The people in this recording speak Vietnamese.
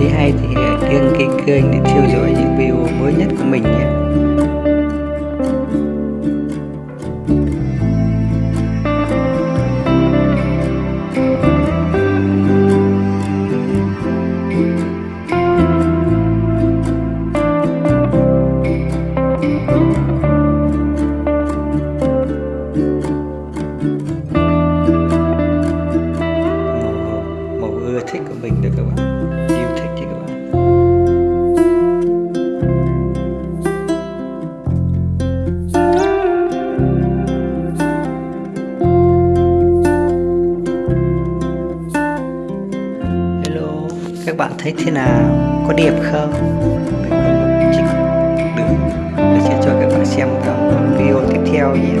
thấy hay thì đừng kênh kênh để theo dõi những video mới nhất của mình nhé. Các bạn thấy thế nào? Có đẹp không? Mình có một chỉnh được. Mình sẽ cho các bạn xem vào video tiếp theo nhé.